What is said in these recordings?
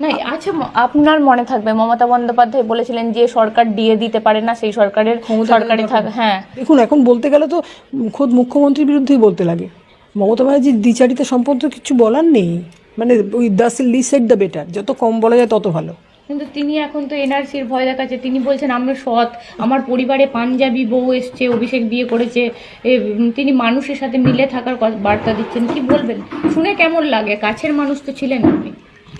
না আচ্ছা আপনার মনে থাকবে মমতা বন্দ্যোপাধ্যায় বলেছিলেন যে সরকার দিয়ে দিতে পারে না সেই সরকারের সরকারি থাক হ্যাঁ। দেখুন এখন বলতে গেলে তো খোদ মুখ্যমন্ত্রীর বিরুদ্ধেই বলতে লাগে। মমতা ব্যানার্জির দ্বিচারিতা সম্পর্কে কিছু বলার নেই। মানে ওই the less said the better যত কম বলা যায় তত ভালো। কিন্তু তিনি এখন তো এনআরসির ভয় দেখাচ্ছে। তিনি বলছেন আমরা সৎ। আমার পরিবারে পাঞ্জাবি বউ এসছে অভিষেক বিয়ে করেছে। তিনি মানুষের সাথে মিলে থাকার বার্তা দিচ্ছেন। কি বলবেন? শুনে কেমন লাগে? কাছের মানুষ তো ছিলেন আপনি।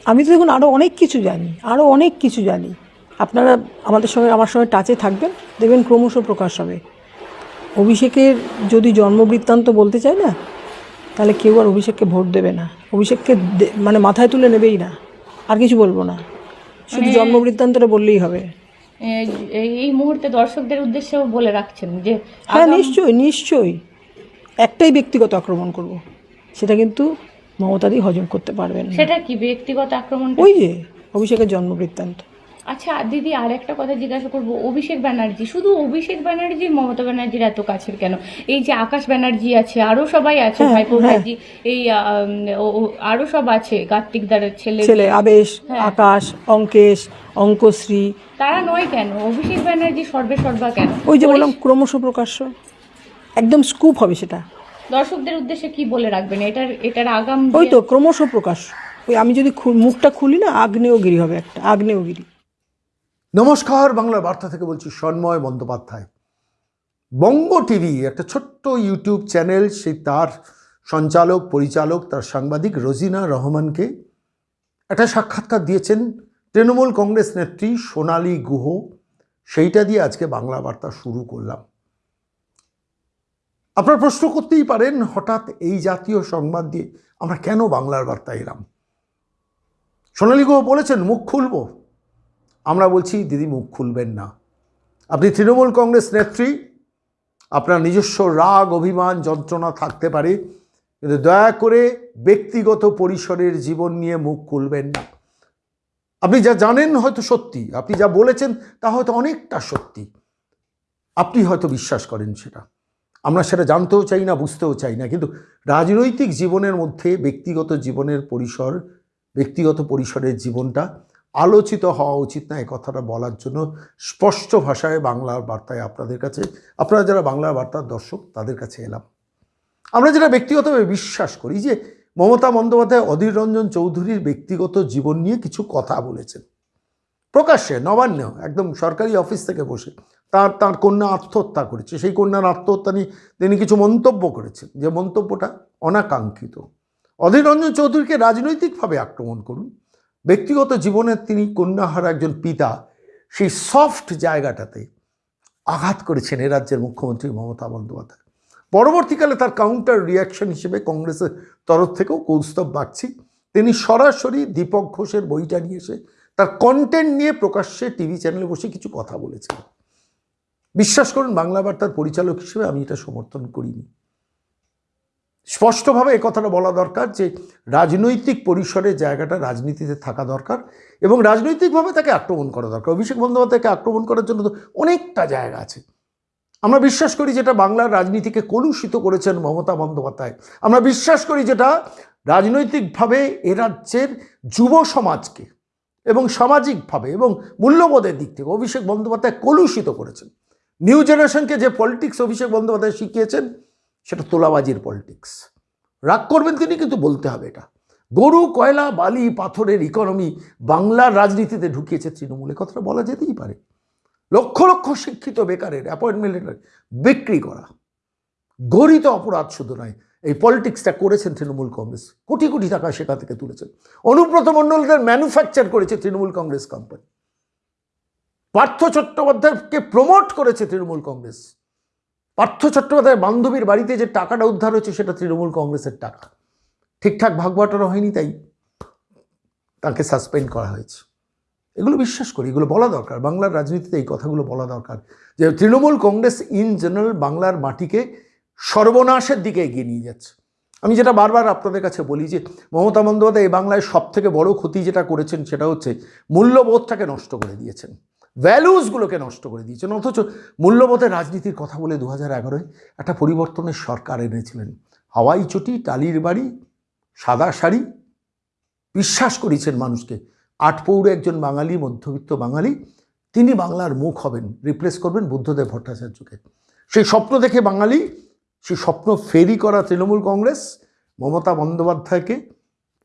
আমি তো দেখুন আরও অনেক কিছু জানি আরও অনেক কিছু জানি। আপনারা আমাদের সঙ্গে আমার সঙ্গে টাচে থাকবেন দেখবেন ক্রমশ প্রকাশ হবে। অভিষেকের যদি জন্মবৃত্তান্ত বলতে চায় না তাহলে কেউ আর অভিষেককে ভোট দেবে না। অভিষেককে মানে মাথায় তুলে নেবেই না আর কিছু বলব না। শুধু জন্মবৃত্তান্তটা বললেই হবে। এই- এই মুহূর্তে দর্শকদের উদ্দেশ্যেও বলে রাখছেন যে হ্যাঁ নিশ্চয়ই নিশ্চয়ই। একটাই ব্যক্তিগত আক্রমণ করব। সেটা কিন্তু মমতাদি হজম করতে পারবেন না। সেটা কি ব্যক্তিগত আক্রমণ ওই যে অভিষেকের জন্ম বৃত্তান্ত আচ্ছা দিদি আর একটা কথা জিজ্ঞাসা করব। অভিষেক ব্যানার্জি শুধু অভিষেক ব্যানার্জি মমতা ব্যানার্জির এত কাছের কেন? এই যে আকাশ ব্যানার্জি আছে আরও সবাই আছে হ্যাঁ, ভাইপো ভাইজি এই আরও সব আছে কার্তিক দারের ছেলে। ছেলে আবেশ হ্যাঁ। আকাশ অঙ্কেশ অঙ্কশ্রী। তারা নয় কেন? অভিষেক ব্যানার্জি সর্বে সর্বা কেন? ওই যে বললাম ক্রমশ প্রকাশ্য। একদম স্কুপ হবে সেটা। দর্শকদের উদ্দেশ্যে কি বলে রাখবেন? এটার এটার আগাম ওই তো ক্রমশ প্রকাশ্য ওই আমি যদি মুখটা খুলি না আগ্নেয়গিরি হবে একটা আগ্নেয়গিরি। নমস্কার বাংলার বার্তা থেকে বলছি সন্ময় বন্দ্যোপাধ্যায়। বঙ্গ টিভি একটা ছোট্ট ইউটিউব চ্যানেল সেই তার সঞ্চালক পরিচালক তার সাংবাদিক রোজিনা রহমানকে একটা সাক্ষাৎকার দিয়েছেন তৃণমূল কংগ্রেস নেত্রী সোনালী গুহ। সেইটা দিয়ে আজকে বাংলা বার্তা শুরু করলাম। আপনারা প্রশ্ন করতেই পারেন, হঠাৎ এই জাতীয় সংবাদ দিয়ে আমরা কেন বাংলার বার্তা এলাম? সোনালী গুহ বলেছেন, মুখ খুলব। আমরা বলছি, দিদি, মুখ খুলবেন না। আপনি তৃণমূল কংগ্রেস নেত্রী, আপনার নিজস্ব রাগ, অভিমান, যন্ত্রণা থাকতে পারে, কিন্তু দয়া করে ব্যক্তিগত পরিসরের জীবন নিয়ে মুখ খুলবেন না। আপনি যা জানেন হয়তো সত্যি, আপনি যা বলেছেন তা হয়তো অনেকটা সত্যি। আপনি হয়তো বিশ্বাস করেন সেটা। আমরা সেটা জানতেও চাই না, বুঝতেও চাই না। কিন্তু রাজনৈতিক জীবনের মধ্যে ব্যক্তিগত জীবনের পরিসর, ব্যক্তিগত পরিসরের জীবনটা আলোচিত হওয়া উচিত না এই কথাটা বলার জন্য স্পষ্ট ভাষায় বাংলার বার্তায় আপনাদের কাছে, আপনারা যারা বাংলার বার্তার দর্শক, তাদের কাছে এলাম। আমরা যেটা ব্যক্তিগতভাবে বিশ্বাস করি যে মমতা বন্দ্যোপাধ্যায় অধীর রঞ্জন চৌধুরীর ব্যক্তিগত জীবন নিয়ে কিছু কথা বলেছেন। প্রকাশ্যে নবান্ন একদম সরকারি অফিস থেকে বসে তার তার কন্যা আত্মহত্যা করেছে। সেই কন্যার আত্মহত্যা নিয়ে তিনি কিছু মন্তব্য করেছেন। যে মন্তব্যটা অনাকাঙ্ক্ষিত। অধীর রঞ্জন চৌধুরীকে রাজনৈতিকভাবে আক্রমণ করুন। ব্যক্তিগত জীবনে তিনি কন্যাহারা একজন পিতা। সেই সফট জায়গাটাতে আঘাত করেছেন এ রাজ্যের মুখ্যমন্ত্রী মমতা বন্দ্যোপাধ্যায়। পরবর্তীকালে তার কাউন্টার রিয়াকশন হিসেবে কংগ্রেসের তরফ থেকেও কৌস্তব বাগচি। তিনি সরাসরি দীপক ঘোষের বইটা নিয়ে এসে তার কন্টেন্ট নিয়ে প্রকাশ্যে টিভি চ্যানেলে বসে কিছু কথা বলেছেন বিশ্বাস করুন, বাংলা বার্তার পরিচালক হিসেবে আমি এটা সমর্থন করিনি। স্পষ্টভাবে এই কথাটা বলা দরকার যে, রাজনৈতিক পরিসরে জায়গাটা রাজনীতিতে থাকা দরকার এবং রাজনৈতিকভাবে তাকে আক্রমণ করা দরকার। অভিষেক বন্দ্যোপাধ্যায়কে আক্রমণ করার জন্য তো অনেকটা জায়গা আছে। আমরা বিশ্বাস করি যেটা বাংলার রাজনীতিকে কলুষিত করেছেন মমতা বন্দ্যোপাধ্যায়। আমরা বিশ্বাস করি যেটা রাজনৈতিকভাবে এ রাজ্যের যুব সমাজকে এবং সামাজিকভাবে এবং মূল্যবোধের দিক থেকে অভিষেক বন্দ্যোপাধ্যায় কলুষিত করেছেন। নিউ জেনারেশনকে যে পলিটিক্স অভিষেক বন্দ্যোপাধ্যায় শিখিয়েছেন, সেটা তোলাবাজির পলিটিক্স রাগ করবেন তিনি, কিন্তু বলতে হবে এটা। গরু, কয়লা, বালি, পাথরের ইকোনমি বাংলার রাজনীতিতে ঢুকিয়েছে তৃণমূলে। কথাটা বলা যেতেই পারে। লক্ষ লক্ষ শিক্ষিত বেকারের অ্যাপয়েন্টমেন্ট বিক্রি করা। গরিত অপরাধ শুধু নয় এই পলিটিক্সটা করেছেন তৃণমূল কংগ্রেস। কোটি কোটি টাকা সেখান থেকে তুলেছেন। অনুব্রত মণ্ডলদের ম্যানুফ্যাকচার করেছে তৃণমূল কংগ্রেস কোম্পানি পার্থ চট্টোপাধ্যায়কে প্রমোট করেছে তৃণমূল কংগ্রেস। পার্থ চট্টোপাধ্যায়ের বান্ধবীর বাড়িতে যে টাকাটা উদ্ধার হয়েছে সেটা তৃণমূল কংগ্রেসের টাকা। ঠিকঠাক ভাগবাটোয়ারা হয়নি তাই তাকে সাসপেন্ড করা হয়েছে। এগুলো বিশ্বাস করি, এগুলো বলা দরকার। বাংলার রাজনীতিতে এই কথাগুলো বলা দরকার যে তৃণমূল কংগ্রেস ইন জেনারেল বাংলার মাটিকে সর্বনাশের দিকে এগিয়ে নিয়ে যাচ্ছে। আমি যেটা বারবার আপনাদের কাছে বলি যে, মমতা বন্দ্যোপাধ্যায় এই বাংলায় সব থেকে বড় ক্ষতি যেটা করেছেন সেটা হচ্ছে মূল্যবোধটাকে নষ্ট করে দিয়েছেন। ভ্যালুসগুলোকে নষ্ট করে দিয়েছেন। অথচ মূল্যবোধের রাজনীতির কথা বলে দু হাজার এগারোয় একটা পরিবর্তনের সরকার এনেছিলেন। হাওয়াই চটি, টালির বাড়ি, সাদা শাড়ি। বিশ্বাস করিয়েছেন মানুষকে। আটপৌরে একজন বাঙালি, মধ্যবিত্ত বাঙালি, তিনি বাংলার মুখ হবেন রিপ্লেস করবেন বুদ্ধদেব ভট্টাচার্যকে। সেই স্বপ্ন দেখে বাঙালি সেই স্বপ্ন ফেরি করা তৃণমূল কংগ্রেস, মমতা বন্দ্যোপাধ্যায়কে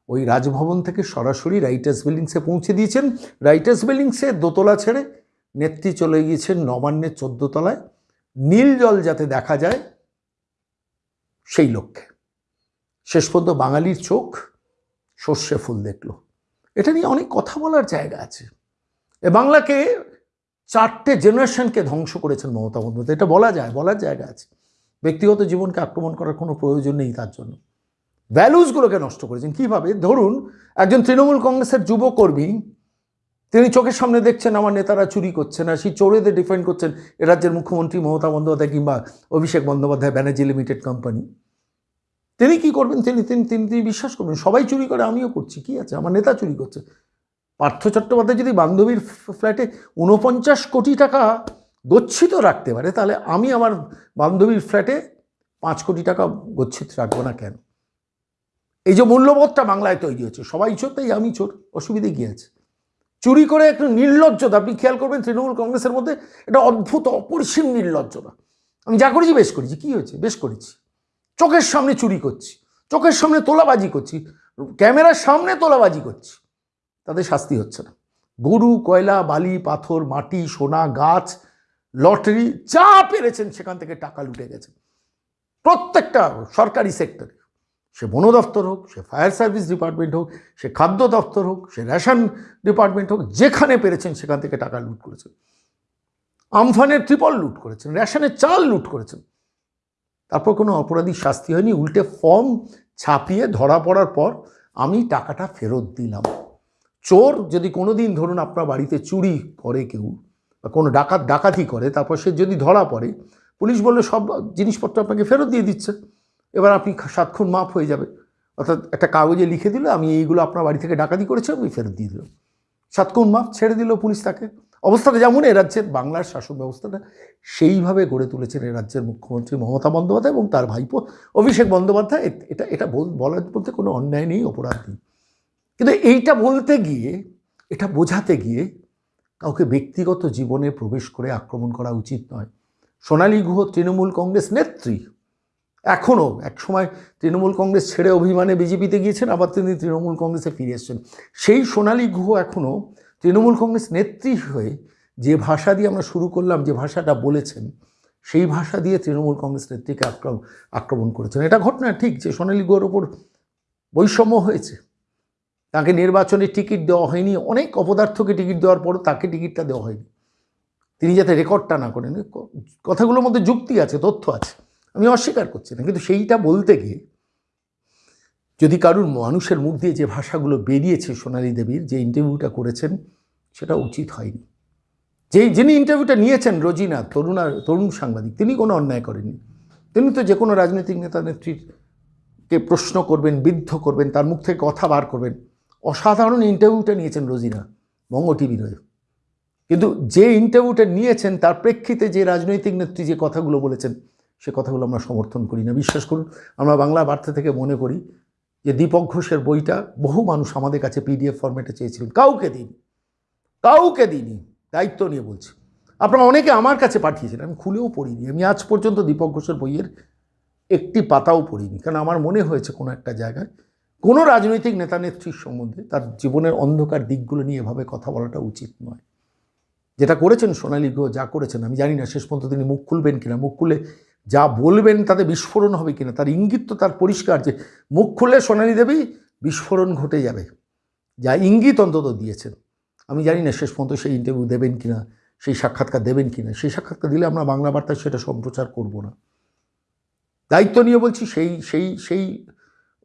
ওই রাজভবন থেকে সরাসরি রাইটার্স বিল্ডিংসে পৌঁছে দিয়েছেন। রাইটার্স বিল্ডিংসে দোতলা ছেড়ে নেত্রী চলে গিয়েছেন নবান্নের তলায়। নীল জল যাতে দেখা যায়, সেই লক্ষ্যে। শেষ পর্যন্ত বাঙালির চোখ সর্ষে ফুল দেখল। এটা নিয়ে অনেক কথা বলার জায়গা আছে। এ বাংলাকে চারটে জেনারেশনকে ধ্বংস করেছেন মমতা বন্দ্যোপাধ্যায়। এটা বলা যায়, বলার জায়গা আছে। ব্যক্তিগত জীবনকে আক্রমণ করার কোনো প্রয়োজন নেই তার জন্য। ভ্যালুসগুলোকে নষ্ট করেছেন। কীভাবে? ধরুন, একজন তৃণমূল কংগ্রেসের যুবকর্মী, তিনি চোখের সামনে দেখছেন, আমার নেতারা চুরি করছে না, সেই চোরেদের ডিফেন্ড করছেন। এ রাজ্যের মুখ্যমন্ত্রী মমতা বন্দ্যোপাধ্যায় কিংবা অভিষেক বন্দ্যোপাধ্যায়, ব্যানার্জি লিমিটেড কোম্পানি তিনি কি করবেন? তিনি তিনি তিনি তিনি বিশ্বাস করবেন, সবাই চুরি করে, আমিও করছি, কি আছে? আমার নেতা চুরি করছে। পার্থ চট্টোপাধ্যায় যদি বান্ধবীর ফ্ল্যাটে উনপঞ্চাশ কোটি টাকা গচ্ছিত রাখতে পারে, তাহলে আমি আমার বান্ধবীর ফ্ল্যাটে পাঁচ কোটি টাকা গচ্ছিত রাখব না কেন? এই যে মূল্যবোধটা বাংলায় তৈরি হচ্ছে, সবাই চোর, তাই আমি চোর, অসুবিধে কী আছে? চুরি করে একটু নির্লজ্জতা, আপনি খেয়াল করবেন তৃণমূল কংগ্রেসের মধ্যে এটা অদ্ভুত, অপরিসীম নির্লজ্জতা। আমি যা করেছি বেশ করেছি, কী হয়েছে? বেশ করেছি। চোখের সামনে চুরি করছি, চোখের সামনে তোলাবাজি করছি, ক্যামেরার সামনে তোলাবাজি করছি, তাদের শাস্তি হচ্ছে না। গরু, কয়লা, বালি, পাথর, মাটি, সোনা, গাছ লটারি যা পেরেছেন সেখান থেকে টাকা লুটে গেছে। প্রত্যেকটা সরকারি সেক্টরে সে বন দপ্তর হোক, সে ফায়ার সার্ভিস ডিপার্টমেন্ট হোক, সে খাদ্য দপ্তর হোক, সে রেশন ডিপার্টমেন্ট হোক, যেখানে পেরেছেন সেখান থেকে টাকা লুট করেছেন। আমফানের ত্রিপল লুট করেছেন, রেশনের চাল লুট করেছেন। তারপর কোনো অপরাধী শাস্তি হয়নি, উল্টে ফর্ম ছাপিয়ে ধরা পড়ার পর আমি টাকাটা ফেরত দিলাম। চোর যদি কোনো দিন ধরুন আপনার বাড়িতে চুরি করে কেউ বা কোনো ডাকাত ডাকাতি করে, তারপর সে যদি ধরা পড়ে, পুলিশ বললে, সব জিনিসপত্র আপনাকে ফেরত দিয়ে দিচ্ছে। এবার আপনি সাতক্ষণ মাপ হয়ে যাবে। অর্থাৎ একটা কাগজে লিখে দিল, আমি এইগুলো আপনার বাড়ি থেকে ডাকাতি করেছি আমি ফেরত দিয়ে দিলাম সাতক্ষণ মাপ ছেড়ে দিল পুলিশ তাকে। অবস্থাটা যেমন এ রাজ্যের, বাংলার শাসন ব্যবস্থাটা সেইভাবে গড়ে তুলেছেন এ রাজ্যের মুখ্যমন্ত্রী মমতা বন্দ্যোপাধ্যায় এবং তার ভাইপো অভিষেক বন্দ্যোপাধ্যায়। এটা এটা বল- বলার বলতে কোনো অন্যায় নেই, অপরাধ নেই। কিন্তু এইটা বলতে গিয়ে, এটা বোঝাতে গিয়ে কাউকে ব্যক্তিগত জীবনে প্রবেশ করে আক্রমণ করা উচিত নয়। সোনালী গুহ তৃণমূল কংগ্রেস নেত্রী। এখনও একসময় তৃণমূল কংগ্রেস ছেড়ে অভিমানে বিজেপিতে গিয়েছেন, আবার তিনি তৃণমূল কংগ্রেসে ফিরে এসেছেন। সেই সোনালী গুহ এখনও তৃণমূল কংগ্রেস নেত্রী হয়ে যে ভাষা দিয়ে আমরা শুরু করলাম, যে ভাষাটা বলেছেন, সেই ভাষা দিয়ে তৃণমূল কংগ্রেস নেত্রীকে আক্রমণ আক্রমণ করেছেন। এটা ঘটনা ঠিক যে সোনালী গুহর ওপর বৈষম্য হয়েছে। তাকে নির্বাচনে টিকিট দেওয়া হয়নি, অনেক অপদার্থকে টিকিট দেওয়ার পরও তাকে টিকিটটা দেওয়া হয়নি। তিনি যাতে রেকর্ডটা না করেন কথাগুলোর মধ্যে যুক্তি আছে, তথ্য আছে, আমি অস্বীকার করছি না, কিন্তু সেইটা বলতে গিয়ে যদি কারুর মানুষের মুখ দিয়ে যে ভাষাগুলো বেরিয়েছে সোনালী দেবীর, যে ইন্টারভিউটা করেছেন, সেটা উচিত হয়নি। যেই, যিনি ইন্টারভিউটা নিয়েছেন, রোজিনা, তরুণা, তরুণ সাংবাদিক, তিনি কোনো অন্যায় করেননি। তিনি তো যে কোনো রাজনৈতিক নেতা নেত্রীর কে প্রশ্ন করবেন, বিদ্ধ করবেন, তার মুখ থেকে কথা বার করবেন অসাধারণ ইন্টারভিউটা নিয়েছেন রোজিনা, বঙ্গ টিভির হয়ে। কিন্তু যে ইন্টারভিউটা নিয়েছেন, তার প্রেক্ষিতে যে রাজনৈতিক নেত্রী যে কথাগুলো বলেছেন, সে কথাগুলো আমরা সমর্থন করি না। বিশ্বাস করুন, আমরা বাংলা বার্তা থেকে মনে করি যে দীপক ঘোষের বইটা বহু মানুষ আমাদের কাছে পিডিএফ ফরম্যাটে চেয়েছিলেন। কাউকে দিন কাউকে দিইনি, দায়িত্ব নিয়ে বলছি। আপনারা অনেকে আমার কাছে পাঠিয়েছেন, আমি খুলেও পড়িনি। আমি আজ পর্যন্ত দীপক ঘোষের বইয়ের একটি পাতাও পড়িনি, কারণ আমার মনে হয়েছে কোনো একটা জায়গায় কোনো রাজনৈতিক নেতা নেত্রীর সম্বন্ধে তার জীবনের অন্ধকার দিকগুলো নিয়ে এভাবে কথা বলাটা উচিত নয়। যেটা করেছেন সোনালী গুহ যা করেছেন, আমি জানি না, শেষ পর্যন্ত তিনি মুখ খুলবেন কিনা, মুখ খুলে যা বলবেন তাতে বিস্ফোরণ হবে কিনা, তার ইঙ্গিত তো তার পরিষ্কার যে মুখ খুললে সোনালী দেবী বিস্ফোরণ ঘটে যাবে। যা ইঙ্গিত অন্তত দিয়েছেন। আমি জানি না, শেষ পর্যন্ত সেই ইন্টারভিউ দেবেন কিনা, সেই সাক্ষাৎকার দেবেন কিনা, সেই সাক্ষাৎকার দিলে আমরা বাংলা বার্তায় সেটা সম্প্রচার করব না। দায়িত্ব নিয়ে বলছি, সেই সেই সেই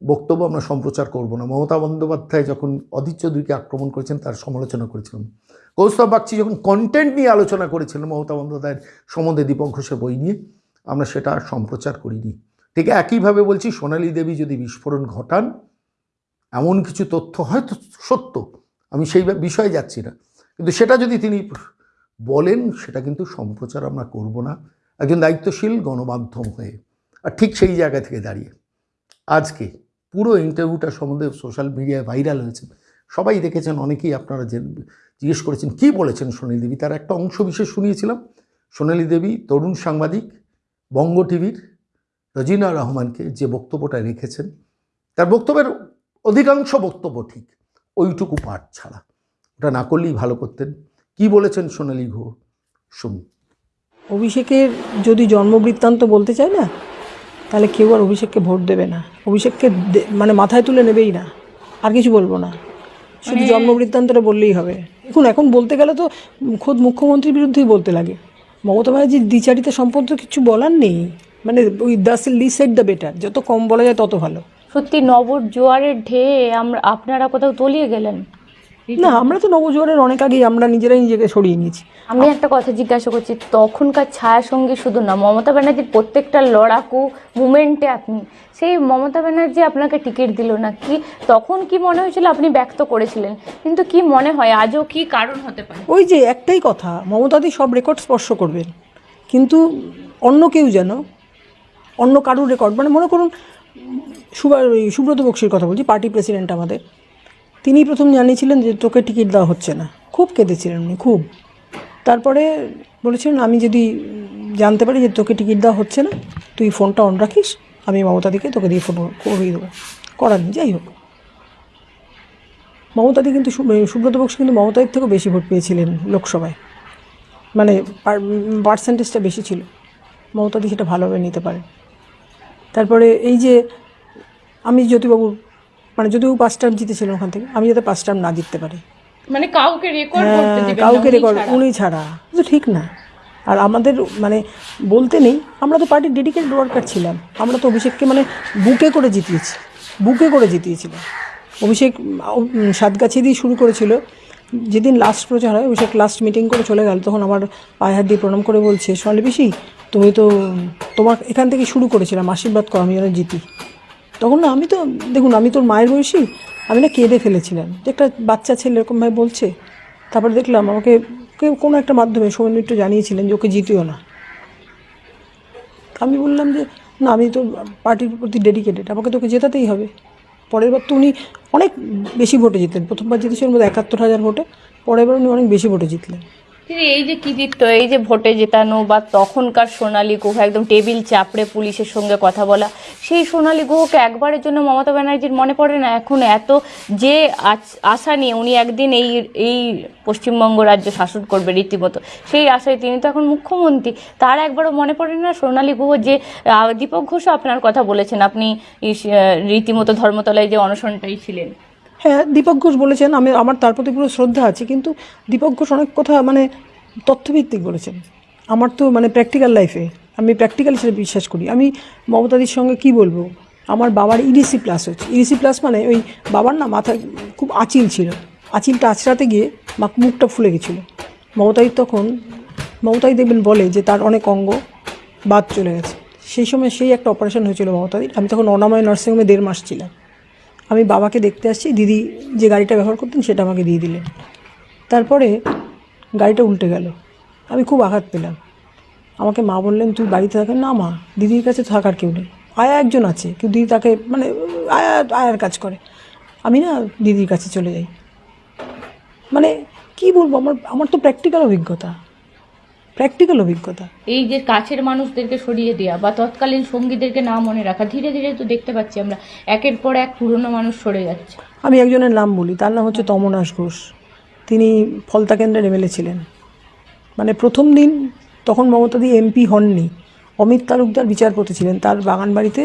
বক্তব্য আমরা সম্প্রচার করব না। মমতা বন্দ্যোপাধ্যায় যখন অধীর চৌধুরীকে আক্রমণ করেছেন, তার সমালোচনা করেছিলাম। কৌস্তব বাগচি যখন কন্টেন্ট নিয়ে আলোচনা করেছিলেন মমতা বন্দ্যোপাধ্যায়ের সম্বন্ধে দীপক বই নিয়ে, আমরা সেটা সম্প্রচার করিনি। ঠিক একইভাবে বলছি, সোনালী দেবী যদি বিস্ফোরণ ঘটান, এমন কিছু তথ্য হয়তো সত্য, আমি সেই বিষয়ে যাচ্ছি না। কিন্তু সেটা যদি তিনি বলেন, সেটা কিন্তু সম্প্রচার আমরা করব না। একজন দায়িত্বশীল গণমাধ্যম হয়ে, আর ঠিক সেই জায়গা থেকে দাঁড়িয়ে। আজকে পুরো ইন্টারভিউটা সম্বন্ধে সোশ্যাল মিডিয়ায় ভাইরাল হয়েছে। সবাই দেখেছেন, অনেকেই আপনারা যে জিজ্ঞেস করেছেন, কি বলেছেন সোনালী দেবী? তার একটা অংশ বিশেষ শুনিয়েছিলাম। সোনালী দেবী, তরুণ সাংবাদিক, বঙ্গ টিভির রজিনা রহমানকে যে বক্তব্যটা রেখেছেন, তার বক্তব্যের অধিকাংশ বক্তব্য ঠিক, ওইটুকু পাঠ ছাড়া। ওটা না করলেই ভালো করতেন। কি বলেছেন সোনালী গুহ শুনুন। অভিষেকের যদি জন্মবৃত্তান্ত বলতে চায় না তাহলে কেউ আর অভিষেককে ভোট দেবে না। অভিষেককে মানে মাথায় তুলে নেবেই না। আর কিছু বলব না। শুধু জন্মবৃত্তান্তটা বললেই হবে। দেখুন এখন বলতে গেলে তো খোদ মুখ্যমন্ত্রীর বিরুদ্ধেই বলতে লাগে। মমতা ব্যানার্জির দ্বিচারিতা সম্পর্কে কিছু বলার নেই। মানে ওই the less said the better যত কম বলা যায় তত ভালো। সত্যি নবর জোয়ারের ঢেয়ে আমরা আপনারা কোথাও তলিয়ে গেলেন। না আমরা তো নবজোয়ারের অনেক আগেই আমরা নিজেরাই নিজেকে সরিয়ে নিয়েছি। আমি একটা কথা জিজ্ঞাসা করছি তখনকার ছায়া সঙ্গী শুধু না মমতা ব্যানার্জির প্রত্যেকটা লড়াকু মুমেন্টে আপনি সেই মমতা ব্যানার্জি আপনাকে টিকিট দিল না কি তখন কি মনে হয়েছিল আপনি ব্যক্ত করেছিলেন? কিন্তু কি মনে হয় আজও কি কারণ হতে পারে? ওই যে একটাই কথা মমতাদি সব রেকর্ড স্পর্শ করবেন কিন্তু অন্য কেউ যেন অন্য কারুর রেকর্ড মানে মনে করুন সুব্রত বক্সির কথা বলছি পার্টি প্রেসিডেন্ট আমাদের। তিনি প্রথম জানিয়েছিলেন যে তোকে টিকিট দেওয়া হচ্ছে না। খুব কেঁদেছিলেন উনি খুব। তারপরে বলেছিলেন আমি যদি জানতে পারি যে তোকে টিকিট দেওয়া হচ্ছে না তুই ফোনটা অন রাখিস আমি মমতাদিকে তোকে দিয়ে ফোন করিয়ে দেবো। করার নেই, যাই হোক। মমতাদি কিন্তু সু- সুব্রত বক্সি কিন্তু মমতাদির থেকেও বেশি ভোট পেয়েছিলেন লোকসভায়। মানে পার্সেন্টেজটা বেশি ছিল। মমতাদি সেটা ভালোভাবে নিতে পারে তারপরে এই যে আমি জ্যোতিবাবু মানে যদিও পাঁচ টার্ম জিতেছিলেন ওখান থেকে আমি যাতে পাঁচ টার্ম না জিততে পারি। মানে কাউকে রেকর্ড করতে হ্যাঁ, দিবেন না, কাউকে রেকর্ড উনি ছাড়া। তো ঠিক না। আর আমাদের মানে বলতে নেই আমরা তো পার্টির ডেডিকেটেড ওয়ার্কার ছিলাম। আমরা তো অভিষেককে মানে বুকে করে জিতিয়েছি। বুকে করে জিতিয়েছিলাম। অভিষেক সাতগাছি দিয়ে শুরু করেছিল। যেদিন লাস্ট প্রচার হয় অভিষেক লাস্ট মিটিং করে চলে গেল তখন আমার পায়ে হাত দিয়ে প্রণাম করে বলছে সোনালি পিসি তুমি তো তোমার এখান থেকে শুরু করেছিলাম আশীর্বাদ করো আমি যেন জিতি। তখন না আমি তো, দেখুন, আমি তোর মায়ের বয়সী, আমি না কেঁদে ফেলেছিলাম। যে একটা বাচ্চা ছেলে এরকমভাবে বলছে, তারপরে দেখলাম আমাকে কেউ কোনো একটা মাধ্যমে সৌমেন মিত্র জানিয়েছিলেন যে ওকে জিতিও না। আমি বললাম যে, না, আমি তো পার্টির প্রতি ডেডিকেটেড আমাকে তোকে জেতাতেই হবে। পরের বার তো উনি অনেক বেশি ভোটে জিতলেন। প্রথমবার জিতেছিলেন বোধ একাত্তর হাজার ভোটে, পরের বার উনি অনেক বেশি ভোটে জিতলেন। এই যে কৃতিত্ব এই যে ভোটে জেতানো বা তখনকার সোনালী গুহ, একদম টেবিল চাপড়ে পুলিশের সঙ্গে কথা বলা, সেই সোনালী গুহকে একবারের জন্য মমতা ব্যানার্জির মনে পড়ে না? এখন এত যে আশা নিয়ে উনি একদিন এই এই পশ্চিমবঙ্গ রাজ্য শাসন করবে রীতিমতো, সেই আশায় তিনি তো এখন মুখ্যমন্ত্রী। তার একবারও মনে পড়ে না সোনালী গুহ যে দীপক ঘোষও আপনার কথা বলেছেন, আপনি রীতিমতো ধর্মতলায় যে অনশনটাই ছিলেন। হ্যাঁ দীপক ঘোষ বলেছেন, আমি, আমার তার প্রতি পুরো শ্রদ্ধা আছে, কিন্তু দীপক ঘোষ অনেক কথা মানে তথ্যভিত্তিক বলেছেন। আমার তো মানে প্র্যাকটিক্যাল লাইফে আমি প্র্যাকটিক্যাল হিসেবে বিশ্বাস করি। আমি মমতাদির সঙ্গে কি বলব? আমার বাবার ইডিসি প্লাস হচ্ছে ইডিসি প্লাস মানে ওই বাবার না মাথায় খুব আঁচিল ছিল। আঁচিলটা আঁচড়াতে গিয়ে মা মুখটা ফুলে গেছিল। মমতাদির তখন মমতাদি দেখবেন বলে যে তার অনেক অঙ্গ বাদ চলে গেছে। সেই সময় সেই একটা অপারেশন হয়েছিল মমতাদির। আমি তখন অনাময় নার্সিংহোমে দেড় মাস ছিলাম। আমি বাবাকে দেখতে আসছি, দিদি যে গাড়িটা ব্যবহার করতেন সেটা আমাকে দিয়ে দিলেন। তারপরে গাড়িটা উল্টে গেল। আমি খুব আঘাত পেলাম। আমাকে মা বললেন, তুই বাড়িতে থাকেন না মা, দিদির কাছে থাকার কেউ নেই। আয়া একজন আছে, কিন্তু দিদি তাকে মানে আয়া, আয়ার কাজ করে। আমি না দিদির কাছে চলে যাই। মানে কি বলব, আমার আমার তো প্র্যাকটিক্যাল অভিজ্ঞতা। প্র্যাকটিক্যাল অভিজ্ঞতা। এই যে কাছের মানুষদেরকে সরিয়ে দেওয়া বা তৎকালীন সঙ্গীদেরকে না মনে রাখা ধীরে ধীরে তো দেখতে পাচ্ছি আমরা একের পর এক পুরনো মানুষ সরে যাচ্ছে। আমি একজনের নাম বলি তার নাম হচ্ছে তমনাশ ঘোষ। তিনি ফলতা কেন্দ্রের এমএলএ ছিলেন। মানে প্রথম দিন তখন মমতাদি এমপি হননি। অমিত তালুকদার বিচারপতি ছিলেন তার বাগান বাড়িতে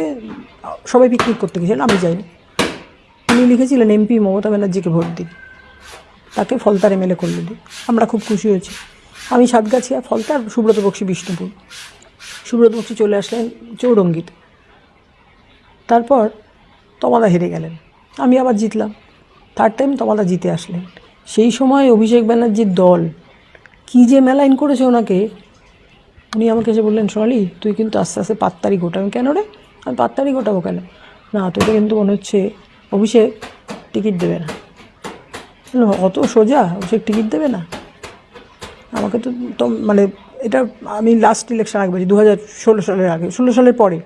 সবাই পিকনিক করতে গেছিলেন আমি যাইনি। তিনি লিখেছিলেন এমপি মমতা ব্যানার্জিকে ভোট দিন তাকে ফলতার এমএলএ করলে দিই আমরা খুব খুশি হয়েছি। আমি সাতগাছিয়া ফলতার সুব্রত বক্সী বিষ্ণুপুর। সুব্রত বক্সী চলে আসলেন চৌরঙ্গিতে। তারপর তমাদা হেরে গেলেন। আমি আবার জিতলাম। থার্ড টাইম তমাদা জিতে আসলেন। সেই সময় অভিষেক ব্যানার্জির দল কী যে মেলাইন করেছে ওনাকে, উনি আমাকে এসে বললেন, সোনালি, তুই কিন্তু আস্তে আস্তে পাত্তারি গোটাবি কেন রে? আমি পাত্তারি গোটাবো কেন? না, তোকে কিন্তু মনে হচ্ছে অভিষেক টিকিট দেবে না। অত সোজা? অভিষেক টিকিট দেবে না? আমাকে তো তো মানে এটা আমি লাস্ট ইলেকশন আগে বলছি দু হাজার ষোলো সালের আগে, ষোলো সালের পরে।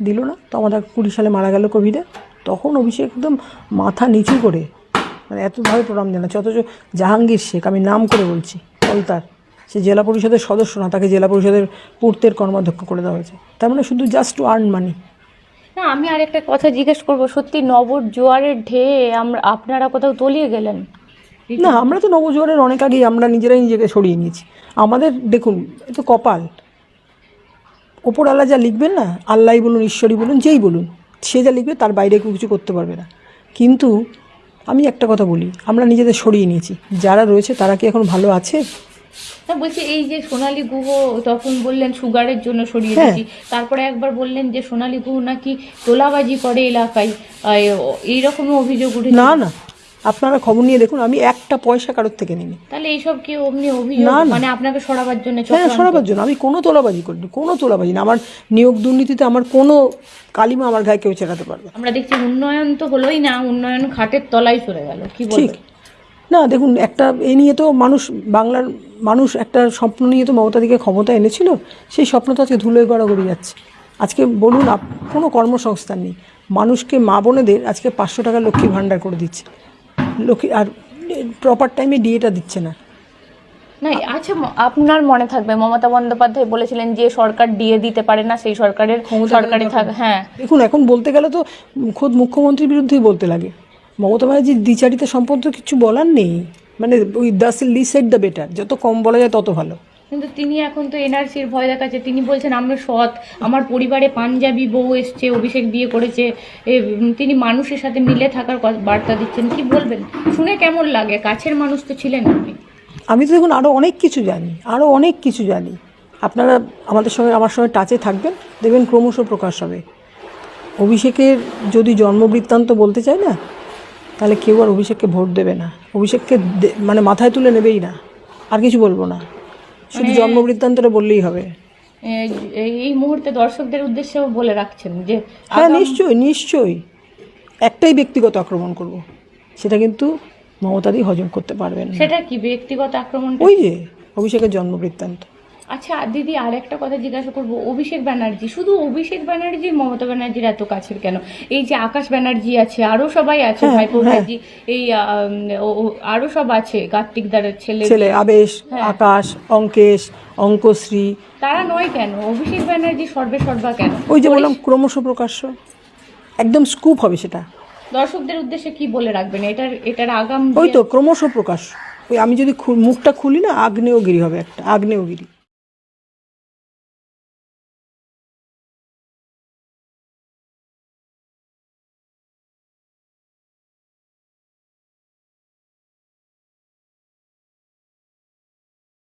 দিল না, তো আমাদের কুড়ি সালে মারা গেল কোভিডে তখন অভিষেক একদম মাথা নিচু করে মানে এতভাবে প্রণাম জানাচ্ছে, অথচ জাহাঙ্গীর শেখ, আমি নাম করে বলছি, কলতার, সে জেলা পরিষদের সদস্য না, তাকে জেলা পরিষদের পূর্তের কর্মাধ্যক্ষ করে দেওয়া হয়েছে। তার মানে শুধু জাস্ট টু আর্ন মানি না, আমি আরেকটা কথা জিজ্ঞেস করব, সত্যি নবর জোয়ারের ঢেয়ে আমরা, আপনারা কোথাও তলিয়ে গেলেন? না আমরা তো নবজোয়ারের অনেক আগেই আমরা নিজেরাই নিজেকে সরিয়ে নিয়েছি। আমাদের দেখুন এ তো কপাল। ওপর আল্লাহ যা লিখবেন না আল্লাহ বলুন ঈশ্বরই বলুন যেই বলুন সে যা লিখবে তার বাইরে কেউ কিছু করতে পারবে না। কিন্তু আমি একটা কথা বলি আমরা নিজেদের সরিয়ে নিয়েছি। যারা রয়েছে তারা কি এখন ভালো আছে? না বলছি এই যে সোনালী গুহ তখন বললেন সুগারের জন্য সরিয়ে হ্যাঁ। দিয়েছি। তারপরে একবার বললেন যে সোনালী গুহ নাকি তোলাবাজি করে এলাকায়। এইরকমই অভিযোগ উঠেছে? না না আপনারা খবর নিয়ে দেখুন আমি একটা পয়সা কারোর থেকে নিইনি। তাহলে এইসব কি অমনি অভিযোগ। মানে আপনাকে সরাবার জন্য হ্যাঁ সরাবার জন্য। আমি কোনো তোলাবাজি করিনি কোনো তোলাবাজি না। আমার নিয়োগ দুর্নীতিতে আমার কোনো কালিমা আমার গায়ে কেউ চেরাতে পারবে আমরা দেখছি উন্নয়ন তো হলোই না উন্নয়ন খাটের তলায় চলে গেল কি ঠিক। না দেখুন একটা এ নিয়ে তো মানুষ বাংলার মানুষ একটা স্বপ্ন নিয়ে তো মমতাদিকে ক্ষমতা এনেছিল সেই স্বপ্ন তো আজকে ধুলোয় গড়া গড়াগড়ি যাচ্ছে। আজকে বলুন কোনো কর্মসংস্থান নেই। মানুষকে মা বোনেদের আজকে পাঁচশো টাকা লক্ষ্মী ভাণ্ডার করে দিচ্ছে। লক্ষ্মী আর প্রপার টাইমে ডিএটা দিচ্ছে না। না আচ্ছা আপনার মনে থাকবে মমতা বন্দ্যোপাধ্যায় বলেছিলেন যে সরকার ডিএ দিতে পারে না সেই সরকারের সরকারি থাকবে হ্যাঁ। দেখুন এখন বলতে গেলে তো খোদ মুখ্যমন্ত্রীর বিরুদ্ধেই বলতে লাগে। মমতা ব্যানার্জির দ্বিচারিতা সম্পর্কে কিছু বলার নেই। মানে ওই the less said the better যত কম বলা যায় তত ভালো। কিন্তু তিনি এখন তো এনআরসির ভয় দেখাচ্ছে। তিনি বলছেন, আমরা সৎ। আমার পরিবারে পাঞ্জাবি বউ এসছে, অভিষেক বিয়ে করেছে। তিনি মানুষের সাথে মিলে থাকার বার্তা দিচ্ছেন। কি বলবেন? শুনে কেমন লাগে? কাছের মানুষ তো ছিলেন আপনি। আমি তো দেখুন আরও অনেক কিছু জানি আরও অনেক কিছু জানি। আপনারা আমাদের সঙ্গে, আমার সঙ্গে টাচে থাকবেন। দেখবেন ক্রমশ প্রকাশ হবে। অভিষেকের যদি জন্মবৃত্তান্ত বলতে চায় না, তাহলে কেউ আর অভিষেককে ভোট দেবে না। অভিষেককে মানে মাথায় তুলে নেবেই না। আর কিছু বলব না। শুধু জন্ম বৃত্তান্তটা বললেই হবে। এই মুহূর্তে দর্শকদের উদ্দেশ্যে বলে রাখছেন যে হ্যাঁ নিশ্চয়ই নিশ্চয়ই। একটাই ব্যক্তিগত আক্রমণ করব। সেটা কিন্তু মমতাদি হজম করতে পারবেন সেটা কি ব্যক্তিগত আক্রমণ? ওই যে অভিষেকের জন্মবৃত্তান্ত। আচ্ছা দিদি আর একটা কথা জিজ্ঞাসা করব। অভিষেক ব্যানার্জি শুধু অভিষেক ব্যানার্জি মমতা ব্যানার্জির এত কাছের কেন? এই যে আকাশ ব্যানার্জি আছে আরও সবাই আছে হ্যাঁ, ভাইপো হ্যাঁ। ভাইজি এই আরও সব আছে কার্তিক দারের ছেলে। ছেলে আবেশ হ্যাঁ। আকাশ অঙ্কেশ অঙ্কশ্রী। তারা নয় কেন? অভিষেক ব্যানার্জি সর্বে সর্বা কেন? ওই যে বললাম ক্রমশ প্রকাশ্য। একদম স্কুপ হবে সেটা। দর্শকদের উদ্দেশ্যে কি বলে রাখবেন? এটার এটার আগাম ওই তো ক্রমশ প্রকাশ ওই আমি যদি মুখটা খুলি না আগ্নেয়গিরি হবে একটা আগ্নেয়গিরি।